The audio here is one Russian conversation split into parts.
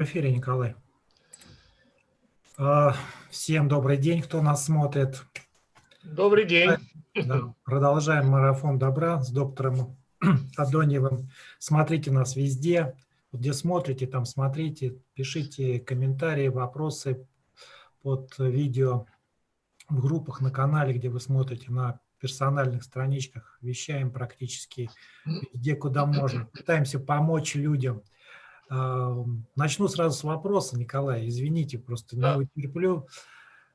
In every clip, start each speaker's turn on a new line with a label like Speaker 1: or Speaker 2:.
Speaker 1: В эфире, Николай. А, всем добрый день, кто нас смотрит.
Speaker 2: Добрый день.
Speaker 1: Да, продолжаем марафон добра с доктором Адоньевым. Смотрите нас везде, где смотрите, там смотрите, пишите комментарии, вопросы под видео в группах на канале, где вы смотрите, на персональных страничках, вещаем практически везде, куда можно. Пытаемся помочь людям – Начну сразу с вопроса, Николай, извините, просто не утерплю.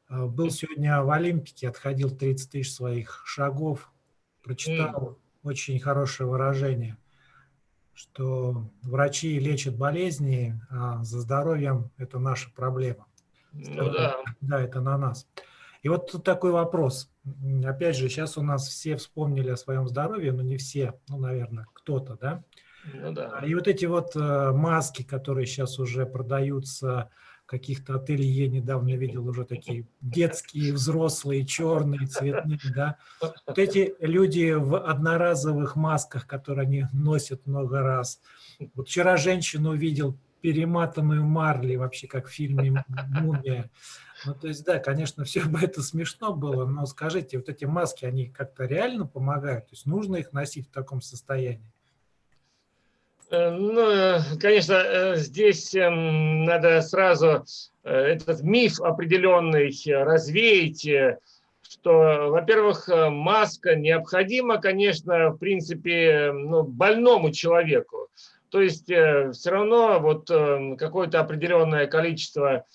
Speaker 1: А, был сегодня в Олимпике, отходил 30 тысяч своих шагов, прочитал очень хорошее выражение, что врачи лечат болезни, а за здоровьем это наша проблема. Ну, да. да, это на нас. И вот тут такой вопрос. Опять же, сейчас у нас все вспомнили о своем здоровье, но не все, ну, наверное, кто-то, да? Ну, да. И вот эти вот э, маски, которые сейчас уже продаются каких-то ателье, недавно видел уже такие детские, взрослые, черные, цветные, да. Вот эти люди в одноразовых масках, которые они носят много раз. Вот вчера женщину увидел, перематанную марли, вообще как в фильме «Мумия». Ну, то есть, да, конечно, все бы это смешно было, но скажите, вот эти маски, они как-то реально помогают? То есть нужно их носить в таком состоянии?
Speaker 2: Э, ну, э, конечно, э, здесь эм, надо сразу этот миф определенный развеять, что, во-первых, маска необходима, конечно, в принципе, ну, больному человеку. То есть все равно вот какое-то определенное количество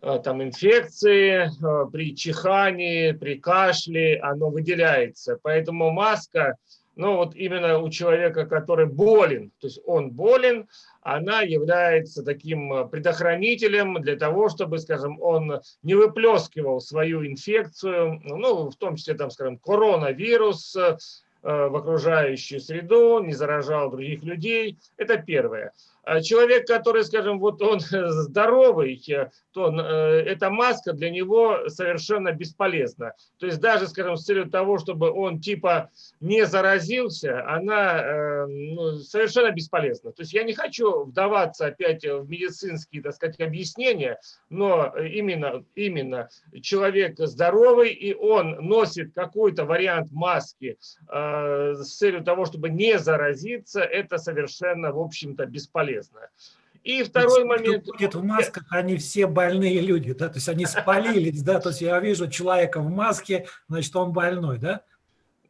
Speaker 2: там инфекции при чихании, при кашле, оно выделяется. Поэтому маска – но вот именно у человека, который болен, то есть он болен, она является таким э, предохранителем для того, чтобы, скажем, он не выплескивал свою инфекцию, ну, в том числе, там, скажем, коронавирус, э, в окружающую среду, не заражал других людей. Это первое. А человек, который, скажем, вот он здоровый, э, то э, эта маска для него совершенно бесполезна. То есть даже, скажем, с целью того, чтобы он типа не заразился, она э, ну, совершенно бесполезна. То есть я не хочу вдаваться опять в медицинские, так сказать, объяснения, но именно, именно человек здоровый, и он носит какой-то вариант маски с целью того, чтобы не заразиться, это совершенно, в общем-то, бесполезно полезно. И второй момент...
Speaker 1: Ходят в масках, они все больные люди, да, то есть они спалились, да, то есть я вижу человека в маске, значит, он больной, да?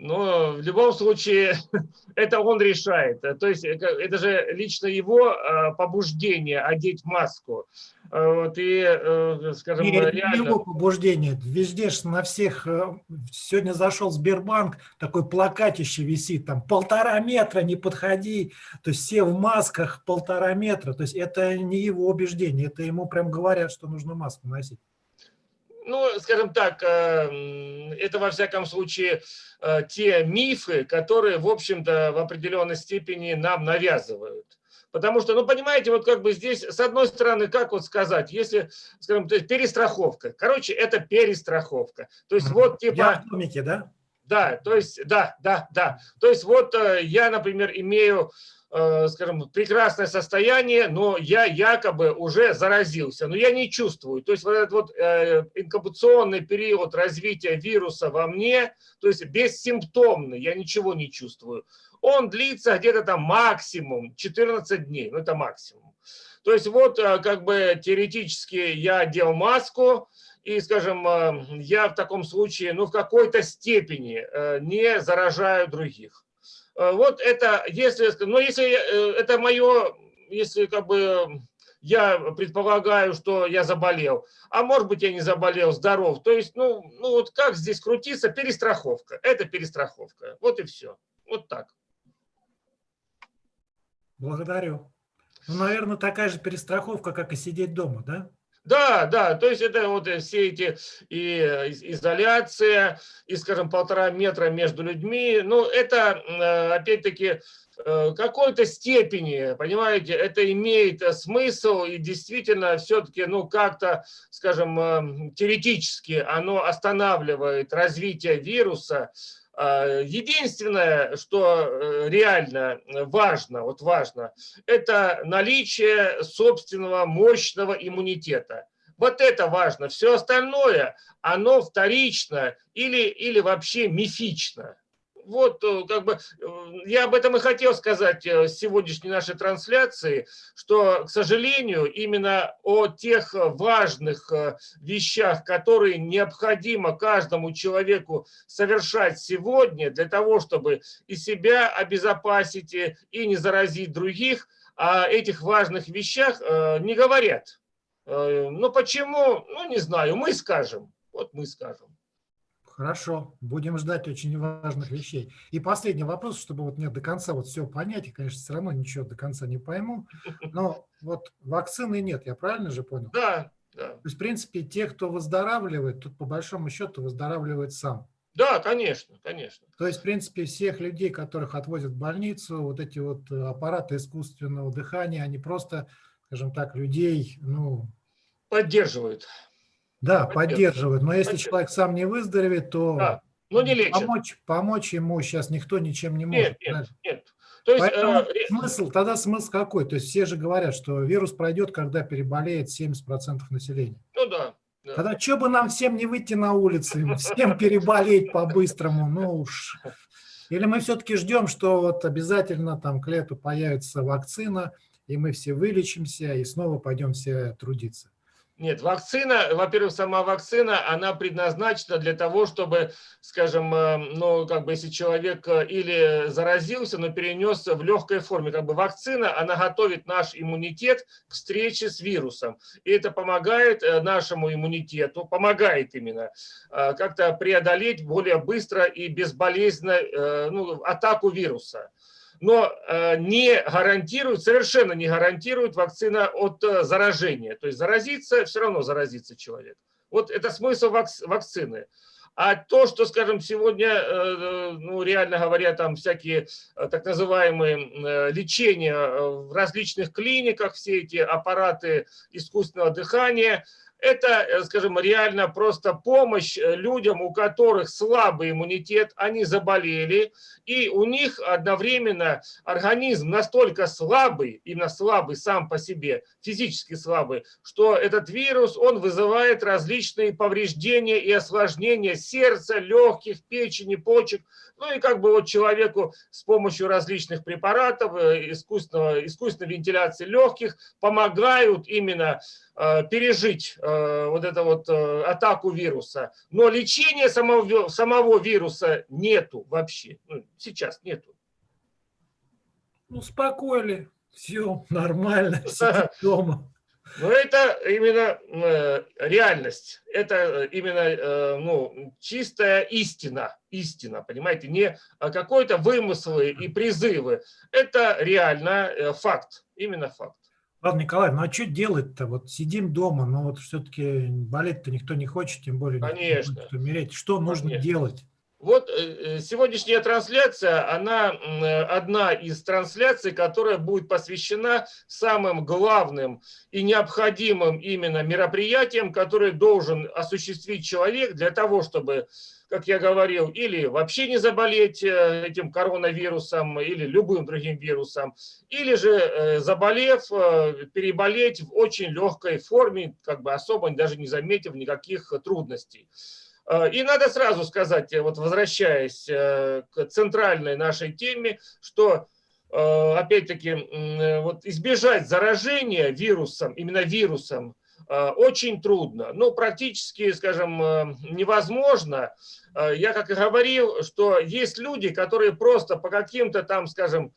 Speaker 2: Но в любом случае это он решает. То есть это же лично его а, побуждение одеть маску. Вот и, э, скажем,
Speaker 1: и реально... его побуждение. Везде ж на всех... Э, сегодня зашел Сбербанк, такой плакатище висит, там полтора метра, не подходи. То есть все в масках полтора метра. То есть это не его убеждение, это ему прям говорят, что нужно маску носить
Speaker 2: ну, скажем так, э, это во всяком случае э, те мифы, которые, в общем-то, в определенной степени нам навязывают. Потому что, ну, понимаете, вот как бы здесь, с одной стороны, как вот сказать, если, скажем, то есть перестраховка. Короче, это перестраховка. То есть вот типа... Я
Speaker 1: в да?
Speaker 2: Да, то есть, да, да, да. То есть вот э, я, например, имею скажем, прекрасное состояние, но я якобы уже заразился, но я не чувствую. То есть вот этот вот э, инкубационный период развития вируса во мне, то есть бессимптомный, я ничего не чувствую, он длится где-то там максимум 14 дней, ну это максимум. То есть вот э, как бы теоретически я одел маску, и, скажем, я в таком случае, ну, в какой-то степени не заражаю других. Э, вот это, если, но если э, это мое, если как бы я предполагаю, что я заболел, а может быть я не заболел, здоров. То есть, ну, ну вот как здесь крутиться, перестраховка. Это перестраховка. Вот и все. Вот так.
Speaker 1: Благодарю. Ну, наверное, такая же перестраховка, как и сидеть дома, да?
Speaker 2: Да, да, то есть это вот все эти и изоляция, и, скажем, полтора метра между людьми, ну, это, э, опять-таки, э, какой-то степени, понимаете, это имеет смысл, и действительно все-таки, ну, как-то, скажем, э, теоретически оно останавливает развитие вируса, единственное, что э, реально важно, вот важно, это наличие собственного мощного иммунитета. Вот это важно. Все остальное, оно вторично или, или вообще мифично вот э, как бы э, я об этом и хотел сказать э, в сегодняшней нашей трансляции, что, к сожалению, именно о тех важных вещах, которые необходимо каждому человеку совершать сегодня для того, чтобы и себя обезопасить, и не заразить других, о этих важных вещах не говорят. Ну почему? Ну не знаю, мы скажем. Вот мы скажем.
Speaker 1: Хорошо, будем ждать очень важных вещей. И последний вопрос, чтобы вот мне до конца вот все понять, и, конечно, все равно ничего до конца не пойму, но вот вакцины нет, я правильно же понял?
Speaker 2: Да, да.
Speaker 1: То есть, в принципе, те, кто выздоравливает, тут по большому счету выздоравливает сам.
Speaker 2: Да, конечно, конечно.
Speaker 1: То есть, в принципе, всех людей, которых отвозят в больницу, вот эти вот аппараты искусственного дыхания, они просто, скажем так, людей, ну...
Speaker 2: Поддерживают.
Speaker 1: Да, поддерживают. Но если человек сам не выздоровеет, то
Speaker 2: да. Но не лечат.
Speaker 1: Помочь, помочь ему сейчас никто ничем не может.
Speaker 2: Нет, нет, нет. То есть,
Speaker 1: Поэтому э, смысл, тогда смысл какой? То есть все же говорят, что вирус пройдет, когда переболеет 70% населения.
Speaker 2: Ну да.
Speaker 1: да. Тогда что бы нам всем не выйти на улицы, всем переболеть по-быстрому, ну уж. Или мы все-таки ждем, что вот обязательно там к лету появится вакцина, и мы все вылечимся, и снова пойдем все трудиться.
Speaker 2: Нет, вакцина, во-первых, сама вакцина, она предназначена для того, чтобы, скажем, э, ну, как бы, если человек э, или заразился, но перенес в легкой форме, как бы вакцина, она готовит наш иммунитет к встрече с вирусом. И это помогает э, нашему иммунитету, помогает именно как-то преодолеть более быстро и безболезненно ну, атаку вируса но э, не гарантирует, совершенно не гарантирует вакцина от э, заражения. То есть заразиться, все равно заразится человек. Вот это смысл вакцины. А то, что, скажем, сегодня, э, ну, реально говоря, там всякие так называемые лечения в различных клиниках, все эти аппараты искусственного дыхания – это, э, скажем, реально просто помощь э, людям, у которых слабый иммунитет, они заболели, и у них одновременно организм настолько слабый, именно слабый сам по себе, физически слабый, что этот вирус, он вызывает различные повреждения и осложнения сердца, легких, печени, почек. Ну и как бы вот человеку с помощью различных препаратов, э, искусственного, искусственной вентиляции легких помогают именно Э, пережить э, вот эту вот э, атаку вируса. Но лечения самого, самого вируса нету вообще. Ну, сейчас нету.
Speaker 1: Успокоили. Все нормально. Сидит дома.
Speaker 2: Но это именно реальность, это именно ну, чистая истина, истина, понимаете, не какой-то вымыслы и призывы, это реально факт, именно факт.
Speaker 1: Ладно, Николай, ну а что делать-то? Вот сидим дома, но вот все-таки болеть-то никто не хочет, тем более
Speaker 2: Конечно.
Speaker 1: Никто умереть. Что нужно Конечно. делать?
Speaker 2: Вот э, э, сегодняшняя трансляция, она одна из трансляций, которая будет посвящена самым главным и необходимым именно мероприятиям, которые должен осуществить человек для того, чтобы как я говорил, или вообще не заболеть э, этим коронавирусом или любым другим вирусом, или же э, заболев, э, переболеть в очень легкой форме, как бы особо даже не заметив никаких трудностей. И надо сразу сказать, вот возвращаясь к центральной нашей теме, что опять-таки вот избежать заражения вирусом, именно вирусом, Э, очень трудно, ну практически, скажем, э, невозможно. Э, я как и говорил, что есть люди, которые просто по каким-то там, скажем,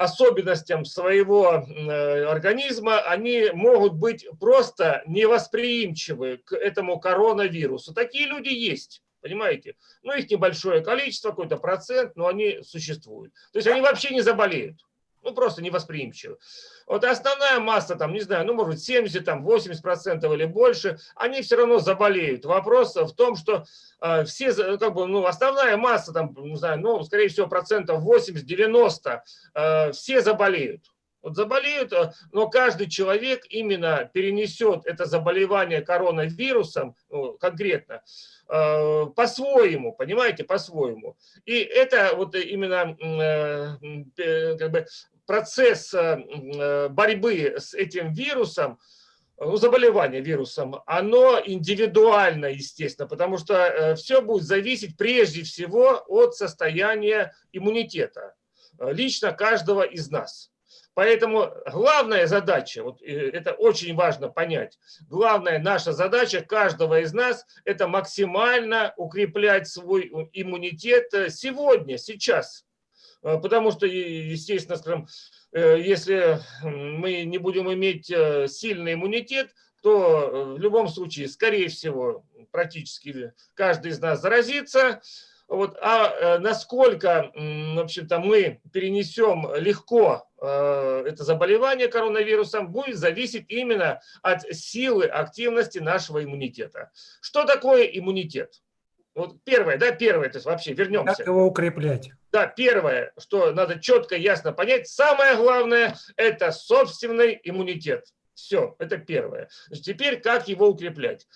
Speaker 2: особенностям своего организма, они могут быть просто невосприимчивы к этому коронавирусу. Такие люди есть. Понимаете? Ну, их небольшое количество, какой-то процент, но они существуют. То есть они вообще не заболеют ну, просто невосприимчивы. Вот основная масса, там, не знаю, ну, может быть, 70, там, 80 процентов или больше, они все равно заболеют. Вопрос в том, что э, все, как бы, ну, основная масса, там, не знаю, ну, скорее всего, процентов 80-90, э, все заболеют. Вот заболеют, э, но каждый человек именно перенесет это заболевание коронавирусом ну, конкретно э, по-своему, понимаете, по-своему. И это вот именно э, как бы процесс борьбы с этим вирусом, ну, заболевание вирусом, оно индивидуально, естественно, потому что все будет зависеть прежде всего от состояния иммунитета лично каждого из нас. Поэтому главная задача, вот э, это очень важно понять, главная наша задача каждого из нас – это максимально укреплять свой иммунитет э, сегодня, сейчас. Э, потому что, естественно, скажем, если мы не будем иметь сильный иммунитет, то в любом случае, скорее всего, практически каждый из нас заразится, вот, а э, насколько, в общем-то, мы перенесем легко э, это заболевание коронавирусом, будет зависеть именно от силы активности нашего иммунитета. Что такое иммунитет? Вот первое, да, первое, то есть вообще вернемся.
Speaker 1: Как его укреплять?
Speaker 2: Да, первое, что надо четко, ясно понять, самое главное, это собственный иммунитет. Все, это первое. Теперь как его укреплять?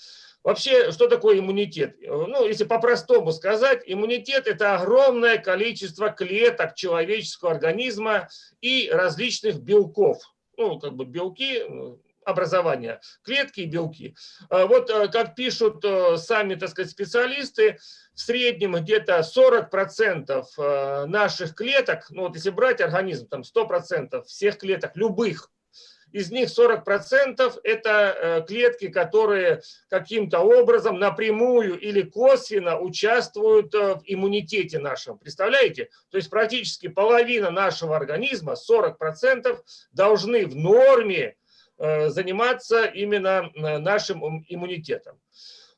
Speaker 2: Вообще, что такое иммунитет? Ну, если по-простому сказать, иммунитет – это огромное количество клеток человеческого организма и различных белков. Ну, как бы белки, образования, клетки и белки. А вот э, как пишут э, сами, так сказать, специалисты, в среднем где-то 40% э, наших клеток, ну вот если брать организм, там 100% всех клеток, любых, из них 40% это э, клетки, которые каким-то образом напрямую или косвенно участвуют э, в иммунитете нашем. Представляете? То есть практически половина нашего организма, 40%, должны в норме э, заниматься именно нашим иммунитетом.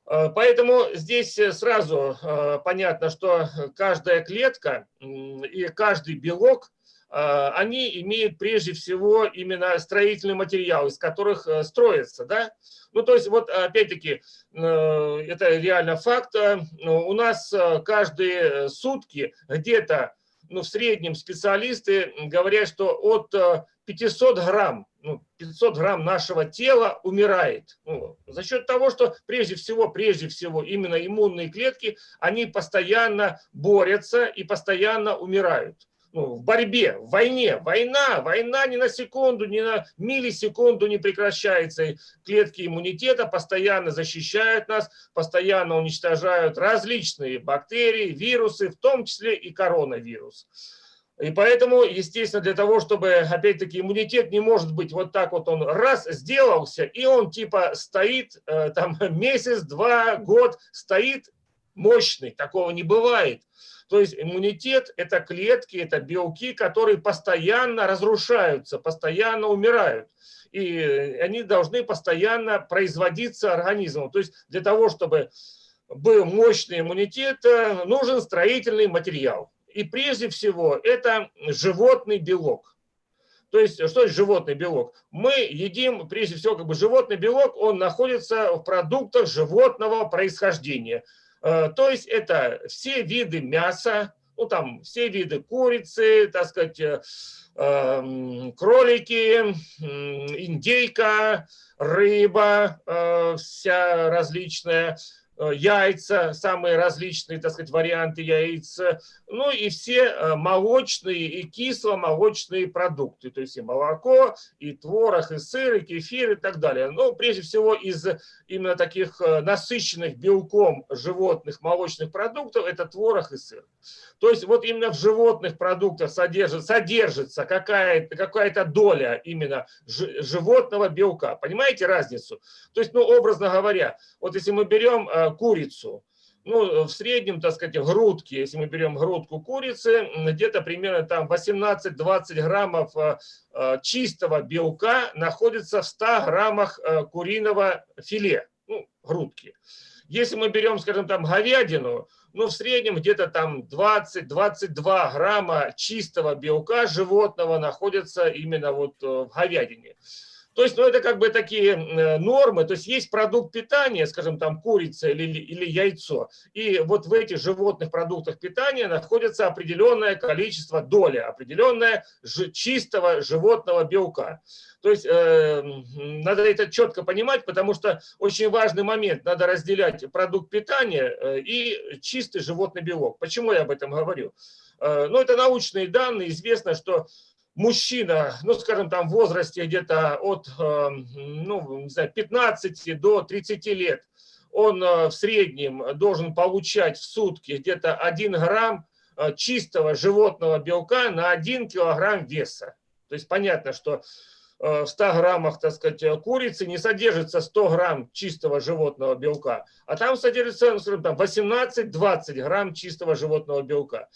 Speaker 2: Поэтому здесь сразу понятно, что каждая клетка и каждый белок они имеют прежде всего именно строительный материал, из которых э, строятся. Да? Ну, то есть, вот опять-таки, э, это реально факт. Э, у нас каждые сутки где-то, ну, в среднем специалисты говорят, что от 500 грамм, ну, 500 грамм нашего тела умирает. Ну, за счет того, что прежде всего, прежде всего, именно иммунные клетки, они постоянно борются и постоянно умирают ну, в борьбе, в войне. Война, война ни на секунду, ни на миллисекунду не прекращается. клетки иммунитета постоянно защищают нас, постоянно уничтожают различные бактерии, вирусы, в том числе и коронавирус. И поэтому, естественно, для того, чтобы, опять-таки, иммунитет не может быть вот так вот он раз сделался, и он типа стоит э, там месяц, два, год, стоит мощный, такого не бывает. То есть иммунитет – это клетки, это белки, которые постоянно разрушаются, постоянно умирают. И они должны постоянно производиться организмом. То есть для того, чтобы был мощный иммунитет, э, нужен строительный материал. И прежде всего это животный белок. То есть, что есть животный белок? Мы едим, прежде всего, как бы животный белок, он находится в продуктах животного происхождения. Э, то есть это все виды мяса, ну там все виды курицы, так сказать, э, эм, кролики, индейка, рыба э, вся различная, яйца, самые различные, так сказать, варианты яиц, ну и все э, молочные и кисломолочные продукты, то есть и молоко, и творог, и сыр, и кефир и так далее. Ну, прежде всего из именно таких э, насыщенных белком животных молочных продуктов это творог и сыр. То есть вот именно в животных продуктах содержится, содержится какая-то какая доля именно животного белка. Понимаете разницу? То есть, ну, образно говоря, вот если мы берем э, курицу, ну, в среднем, так сказать, грудки, если мы берем грудку курицы, где-то примерно там 18-20 граммов э, э, чистого белка находится в 100 граммах куриного филе, ну, грудки. Если мы берем, скажем, там говядину, ну, в среднем где-то там 20-22 грамма чистого белка животного находится именно вот э, в говядине. То есть, ну, это как бы такие э, нормы, то есть есть продукт питания, скажем, там курица или, или яйцо, и вот в этих животных продуктах питания находится определенное количество доли, определенное чистого животного белка. То есть э, надо это четко понимать, потому что очень важный момент, надо разделять продукт питания э, и чистый животный белок. Почему я об этом говорю? Э, ну, это научные данные, известно, что мужчина, ну, скажем, там в возрасте где-то от эм, ну, не знаю, 15 до 30 лет, он э, в среднем должен получать в сутки где-то 1 грамм э, чистого животного белка на 1 килограмм веса. То есть понятно, что э, в 100 граммах, так сказать, курицы не содержится 100 грамм чистого животного белка, а там содержится, ну, скажем, там 18-20 грамм чистого животного белка.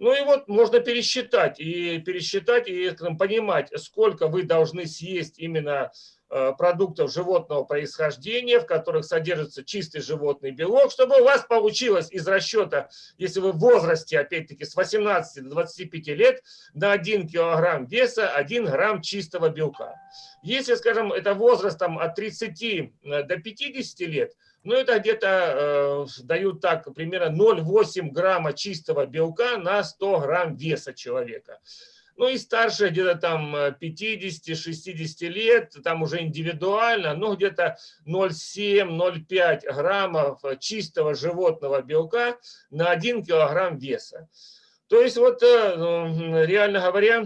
Speaker 2: Ну и вот можно пересчитать, и пересчитать, и понимать, сколько вы должны съесть именно э, продуктов животного происхождения, в которых содержится чистый животный белок, чтобы у вас получилось из расчета, если вы в возрасте, опять-таки, с 18 до 25 лет, на 1 килограмм веса 1 грамм чистого белка. Если, скажем, это возрастом от 30 э, до 50 лет, ну, это где-то э, дают так, примерно 0,8 грамма чистого белка на 100 грамм веса человека. Ну и старше где-то там 50-60 лет, там уже индивидуально, ну где-то 0,7-0,5 граммов чистого животного белка на 1 килограмм веса. То есть вот э, реально говоря,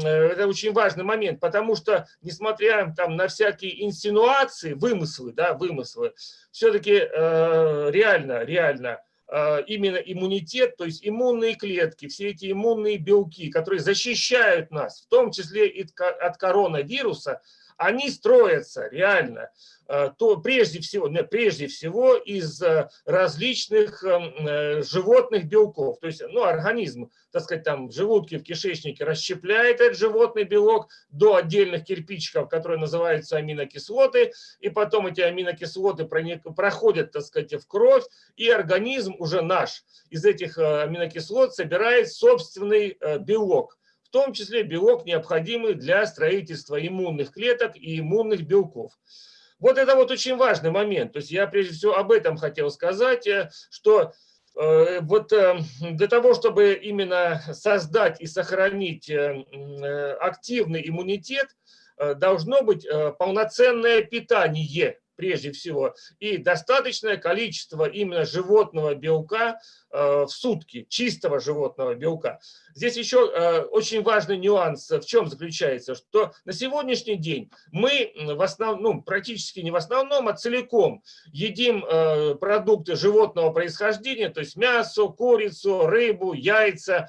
Speaker 2: это очень важный момент, потому что несмотря там на всякие инсинуации, вымыслы, да, вымыслы, все-таки э, реально, реально э, именно иммунитет, то есть иммунные клетки, все эти иммунные белки, которые защищают нас, в том числе и от коронавируса, они строятся реально, э, то прежде всего, прежде всего из э, различных эм, э, животных белков. То есть ну, организм, так сказать, там в желудке, в кишечнике расщепляет этот животный белок до отдельных кирпичиков, которые называются аминокислоты, и потом эти аминокислоты проходят, так сказать, в кровь, и организм уже наш из этих аминокислот собирает собственный белок в том числе белок, необходимый для строительства иммунных клеток и иммунных белков. Вот это вот очень важный момент. То есть я прежде всего об этом хотел сказать, э, что э, вот э, для того, чтобы именно создать и сохранить активный иммунитет, должно быть полноценное питание прежде всего, и достаточное количество именно животного белка э, в сутки, чистого животного белка. Здесь еще э, очень важный нюанс в чем заключается, что на сегодняшний день мы в основном, ну, практически не в основном, а целиком едим э, продукты животного происхождения, то есть мясо, курицу, рыбу, яйца,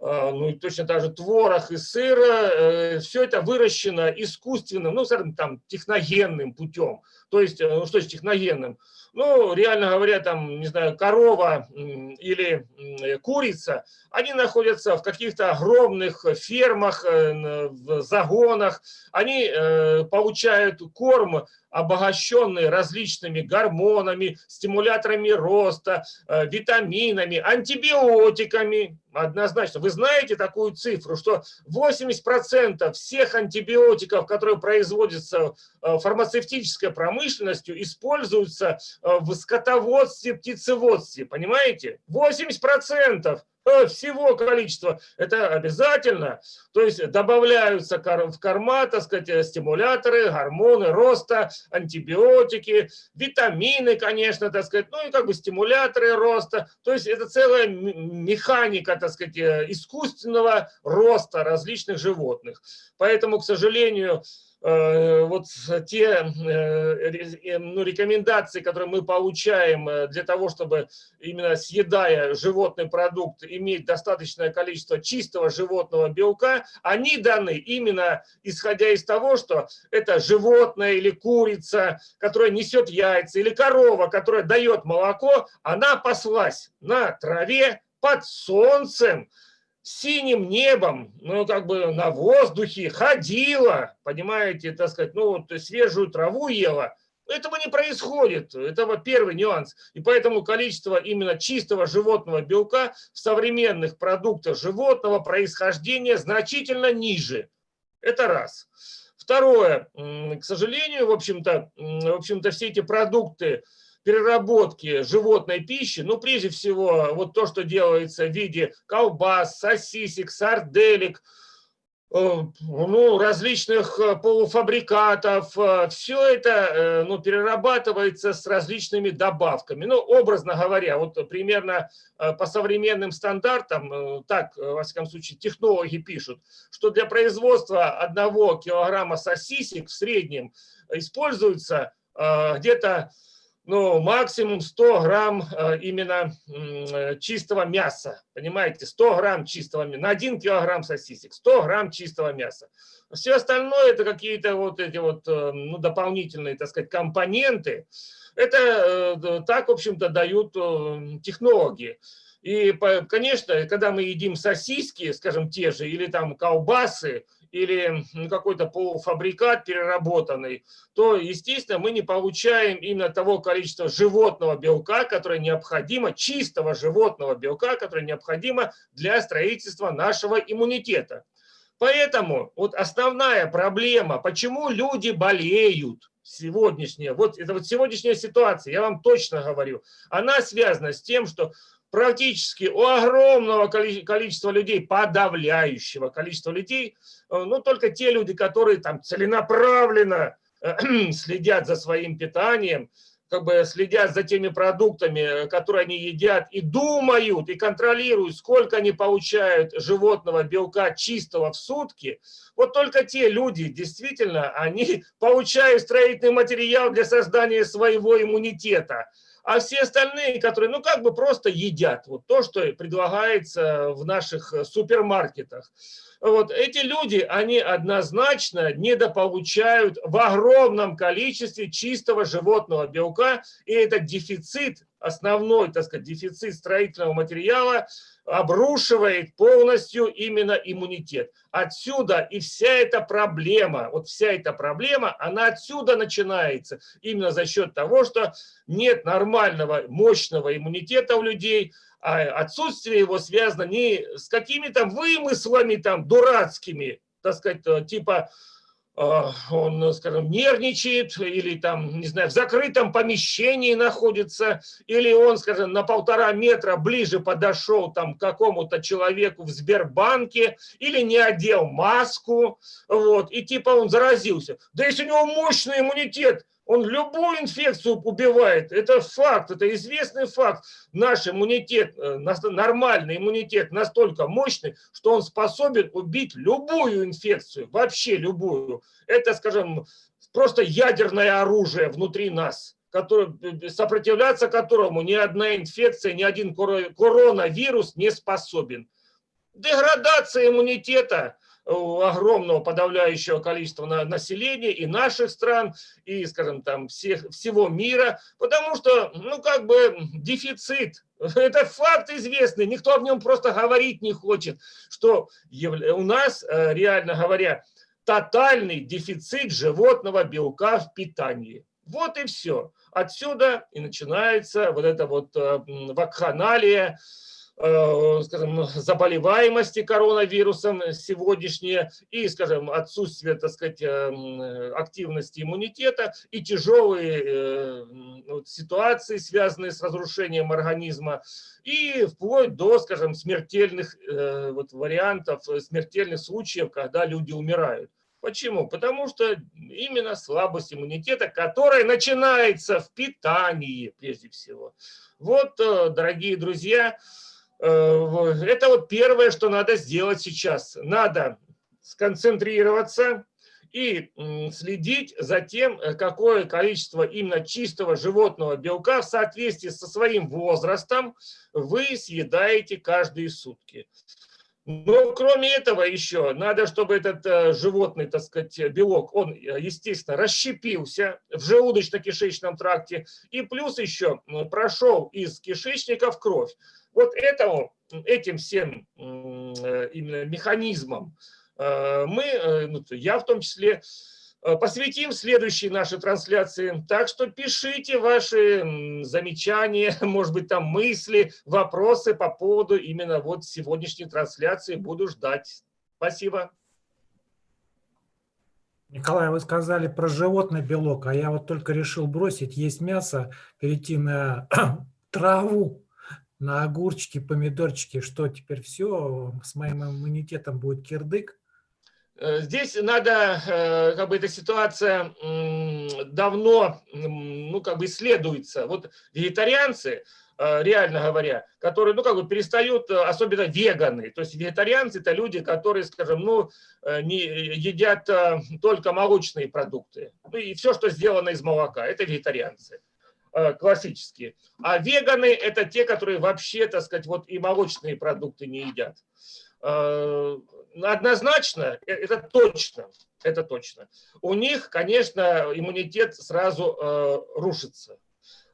Speaker 2: ну и точно так же творог и сыр, все это выращено искусственным, ну, скажем, там, техногенным путем. То есть, э, ну что с техногенным? Ну, реально говоря, там, не знаю, корова или курица, они находятся в каких-то огромных фермах, э, в загонах, они э, получают корм, обогащенный различными гормонами, стимуляторами роста, витаминами, антибиотиками. Однозначно. Вы знаете такую цифру, что 80% всех антибиотиков, которые производятся фармацевтической промышленностью, используются Э, в скотоводстве, птицеводстве, понимаете? 80% э, всего количества, это обязательно, то есть добавляются в корма, так сказать, э, стимуляторы, гормоны роста, антибиотики, витамины, конечно, так сказать, ну и как бы стимуляторы роста, то есть это целая механика, так сказать, искусственного роста различных животных. Поэтому, к сожалению, вот те э, э, ну, рекомендации, которые мы получаем для того, чтобы именно съедая животный продукт, иметь достаточное количество чистого животного белка, они даны именно исходя из того, что это животное или курица, которая несет яйца, или корова, которая дает молоко, она паслась на траве под солнцем, синим небом, ну, как бы на воздухе, ходила, понимаете, так сказать, ну, вот свежую траву ела. Этого не происходит. Это первый нюанс. И поэтому количество именно чистого животного белка в современных продуктах животного происхождения значительно ниже. Это раз. Второе, к сожалению, в общем-то, в общем-то, все эти продукты переработки животной пищи, ну, прежде всего, вот то, что делается в виде колбас, сосисек, сарделек, Э, ну, различных э, полуфабрикатов, э, все это ну, перерабатывается с различными добавками. Ну, образно говоря, вот примерно по современным стандартам, так, во всяком случае, технологи пишут, что для производства одного килограмма сосисек в среднем используется где-то ну, максимум 100 грамм э, именно э, чистого мяса. Понимаете, 100 грамм чистого мяса. На 1 килограмм сосисек 100 грамм чистого мяса. Все остальное это какие-то вот эти вот э, ну, дополнительные, так сказать, компоненты. Это так, в общем-то, дают технологии. И, конечно, когда мы едим сосиски, скажем, те же, или там колбасы, или какой-то полуфабрикат переработанный, то, естественно, мы не получаем именно того количества животного белка, которое необходимо, чистого животного белка, которое необходимо для строительства нашего иммунитета. Поэтому вот основная проблема, почему люди болеют, сегодняшняя, вот это вот сегодняшняя ситуация, я вам точно говорю, она связана с тем, что практически у огромного количества людей, подавляющего количества людей, э, ну, только те люди, которые там целенаправленно э, следят за своим питанием, как бы следят за теми продуктами, которые они едят, и думают, и контролируют, сколько они получают животного белка чистого в сутки, вот только те люди, действительно, они получают строительный материал для создания своего иммунитета а все остальные, которые, ну, как бы просто едят вот то, что предлагается в наших э, супермаркетах. Вот эти люди, они однозначно недополучают в огромном количестве чистого животного белка, и этот дефицит, основной, так сказать, дефицит строительного материала обрушивает полностью именно иммунитет. Отсюда и вся эта проблема, вот вся эта проблема, она отсюда начинается. Именно за счет того, что нет нормального, мощного иммунитета у людей, отсутствие его связано не с какими-то вымыслами там дурацкими, так сказать, типа а, он, скажем, нервничает или там, не знаю, в закрытом помещении находится, или он, скажем, на полтора метра ближе подошел там к какому-то человеку в Сбербанке, или не одел маску, вот, и типа он заразился. Да если у него мощный иммунитет, он любую инфекцию убивает. Это факт, это известный факт. Наш иммунитет, э, нормальный иммунитет настолько мощный, что он способен убить любую инфекцию, вообще любую. Это, скажем, просто ядерное оружие внутри нас который, э, сопротивляться которому ни одна инфекция, ни один коронавирус не способен. Деградация иммунитета огромного подавляющего количества населения и наших стран, и, скажем, там, всех, всего мира, потому что, ну, как бы дефицит, это факт известный, никто об нем просто говорить не хочет, что у нас, э, реально говоря, тотальный дефицит животного белка в питании. Вот и все. Отсюда и начинается вот это вот э, вакханалия, Э, скажем, заболеваемости коронавирусом сегодняшнее и, скажем, отсутствие, так сказать, э, активности иммунитета и тяжелые э, ситуации, связанные с разрушением организма, и вплоть до, скажем, смертельных вот, вариантов, смертельных случаев, когда люди умирают. Почему? Потому что именно слабость иммунитета, которая начинается в питании прежде всего. Вот, дорогие друзья, Э, это вот первое, что надо сделать сейчас. Надо сконцентрироваться и следить за тем, э, какое количество именно чистого животного белка в соответствии со своим возрастом вы съедаете каждые сутки. Но кроме этого еще надо, чтобы этот э, животный, так сказать, белок, он, естественно, расщепился в желудочно-кишечном тракте и плюс еще прошел из кишечника в кровь. Вот этому, этим всем э, именно механизмом э, мы, э, ну, я в том числе, посвятим следующей нашей трансляции. Так что пишите ваши замечания, может быть, там мысли, вопросы по поводу именно вот сегодняшней трансляции. Буду ждать. Спасибо.
Speaker 1: Николай, вы сказали про животный белок, а я вот только решил бросить есть мясо, перейти на траву, на огурчики, помидорчики. Что теперь все, с моим иммунитетом будет кирдык?
Speaker 2: Э, здесь надо, э, как бы эта ситуация давно, ну, как бы исследуется. Вот вегетарианцы, э, реально говоря, которые, ну, как бы перестают, особенно веганы, то есть вегетарианцы – это люди, которые, скажем, ну, не едят только молочные продукты, ну, и все, что сделано из молока, это вегетарианцы классические. А веганы – это те, которые вообще, так сказать, вот и молочные продукты не едят однозначно, э, это точно, это точно. У них, конечно, иммунитет сразу э, рушится.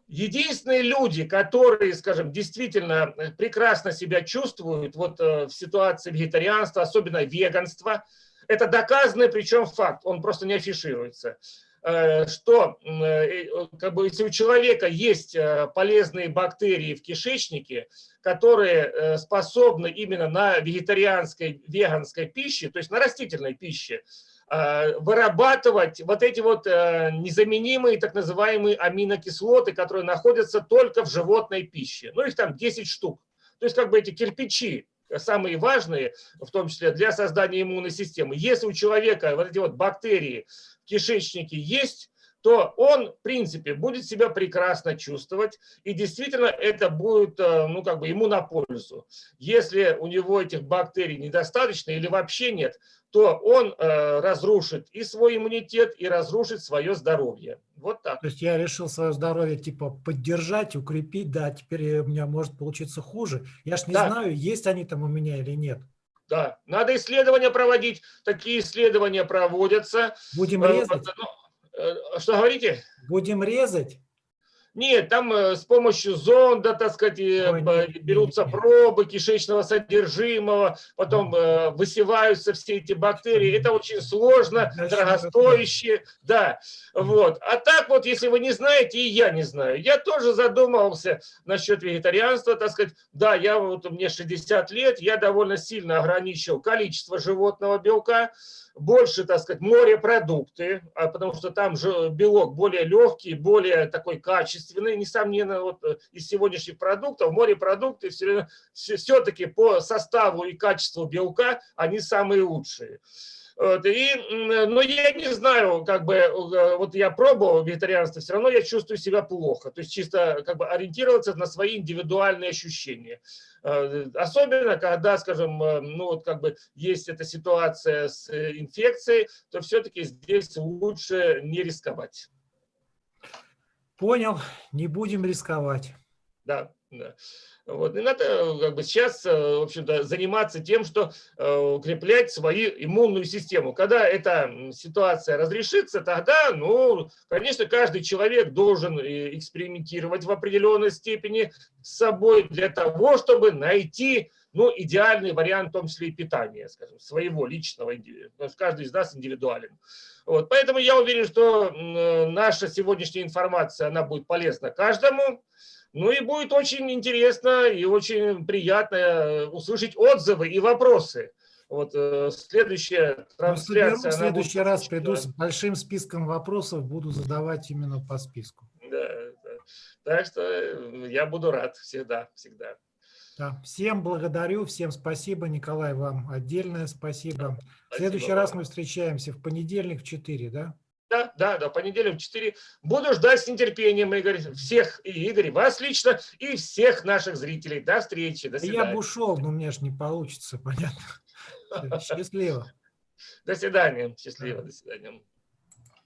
Speaker 2: Единственные люди, которые, скажем, действительно э, прекрасно себя чувствуют вот э, в ситуации вегетарианства, особенно веганства, это доказанный причем факт, он просто не афишируется. Э, что э, как бы, если у человека есть э, полезные бактерии в кишечнике, которые способны именно на вегетарианской, веганской пище, то есть на растительной пище, вырабатывать вот эти вот незаменимые так называемые аминокислоты, которые находятся только в животной пище. Ну, их там 10 штук. То есть как бы эти кирпичи, самые важные, в том числе для создания иммунной системы. Если у человека вот эти вот бактерии кишечнике есть, то он, в принципе, будет себя прекрасно чувствовать, и действительно это будет э, ну, как бы ему на пользу. Если у него этих бактерий недостаточно или вообще нет, то он э, разрушит и свой иммунитет, и разрушит свое здоровье. Вот так.
Speaker 1: То есть я решил свое здоровье типа поддержать, укрепить, да, теперь у меня может получиться хуже. Я ж не да. знаю, есть они там у меня или нет.
Speaker 2: Да, надо исследования проводить. Такие исследования проводятся.
Speaker 1: Будем э, резать?
Speaker 2: Ну, э, что говорите?
Speaker 1: Будем резать?
Speaker 2: Нет, там э, с помощью зонда, так сказать, Ой, нет, берутся пробы кишечного содержимого, потом э, высеваются все эти бактерии. Это очень сложно, дорогостоящее. Да, вот. А так вот, если вы не знаете, и я не знаю, я тоже задумывался насчет вегетарианства, так сказать. Да, я вот, мне 60 лет, я довольно сильно ограничил количество животного белка, больше, так сказать, морепродукты, а потому что там же белок более легкий, более такой качественный, несомненно, вот э, из сегодняшних продуктов морепродукты все-таки по составу и качеству белка они самые лучшие. Вот, и, но я не знаю, как бы, э, вот я пробовал вегетарианство, все равно я чувствую себя плохо. То есть чисто как бы ориентироваться на свои индивидуальные ощущения. Э, особенно, когда, скажем, э, ну вот как бы есть эта ситуация с инфекцией, то все-таки здесь лучше не рисковать.
Speaker 1: Понял, не будем рисковать.
Speaker 2: Да, да. Вот. И надо э, как бы, сейчас, э, в общем-то, заниматься тем, что э, укреплять свою иммунную систему. Когда эта ситуация разрешится, тогда, ну, конечно, каждый человек должен экспериментировать в определенной степени с собой для того, чтобы найти ну, идеальный вариант, в том числе и питания, скажем, своего личного, потому что каждый из нас индивидуален. Вот, поэтому я уверен, что наша сегодняшняя информация, она будет полезна каждому. Ну и будет очень интересно и очень приятно э, услышать отзывы и вопросы. Вот э, следующая
Speaker 1: ну, трансляция. В следующий раз очень, приду с большим списком вопросов, буду задавать именно по списку.
Speaker 2: Да, да. Так что э, я буду рад всегда, всегда.
Speaker 1: Да. Всем благодарю, всем спасибо. Николай, вам отдельное спасибо. спасибо в следующий вам. раз мы встречаемся в понедельник в 4, да?
Speaker 2: Да, да, да, понедельник в 4. Буду ждать с нетерпением, Игорь, всех, и Игорь, вас лично, и всех наших зрителей. До встречи, до свидания.
Speaker 1: Я бы ушел, но у меня же не получится, понятно. Счастливо.
Speaker 2: До свидания, счастливо, до свидания.